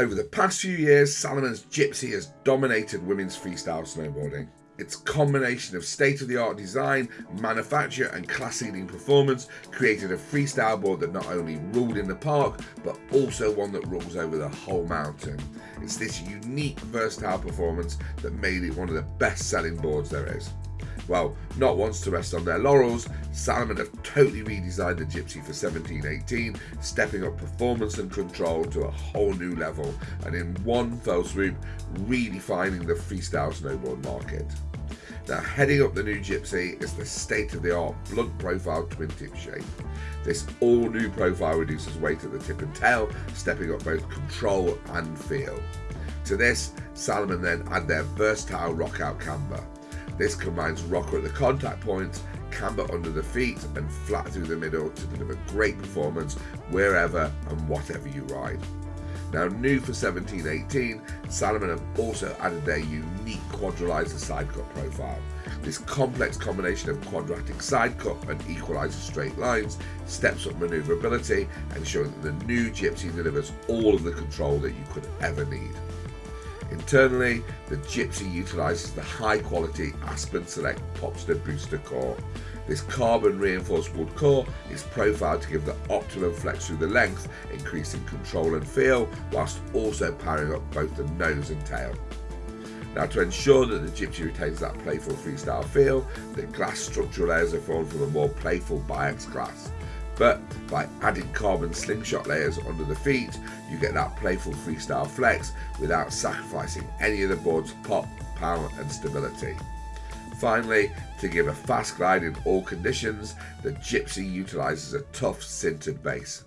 Over the past few years, Salomon's Gypsy has dominated women's freestyle snowboarding. Its combination of state-of-the-art design, manufacture and class-leading performance created a freestyle board that not only ruled in the park, but also one that rules over the whole mountain. It's this unique, versatile performance that made it one of the best-selling boards there is. Well, not once to rest on their laurels, Salomon have totally redesigned the Gypsy for 1718, stepping up performance and control to a whole new level, and in one fell swoop, redefining the freestyle snowboard market. Now, heading up the new Gypsy is the state-of-the-art blunt profile twin tip shape. This all-new profile reduces weight at the tip and tail, stepping up both control and feel. To this, Salomon then add their versatile rock-out camber. This combines rocker at the contact points, camber under the feet and flat through the middle to deliver great performance wherever and whatever you ride. Now new for 1718, Salomon have also added their unique quadralizer side cut profile. This complex combination of quadratic side cut and equalizer straight lines steps up manoeuvrability, ensuring that the new Gypsy delivers all of the control that you could ever need. Internally, the Gypsy utilises the high quality Aspen Select Popster Booster core. This carbon reinforced wood core is profiled to give the optimum flex through the length, increasing control and feel, whilst also powering up both the nose and tail. Now to ensure that the Gypsy retains that playful freestyle feel, the glass structural layers are formed from a more playful Biax glass but by adding carbon slingshot layers under the feet, you get that playful freestyle flex without sacrificing any of the board's pop, power and stability. Finally, to give a fast glide in all conditions, the Gypsy utilises a tough sintered base.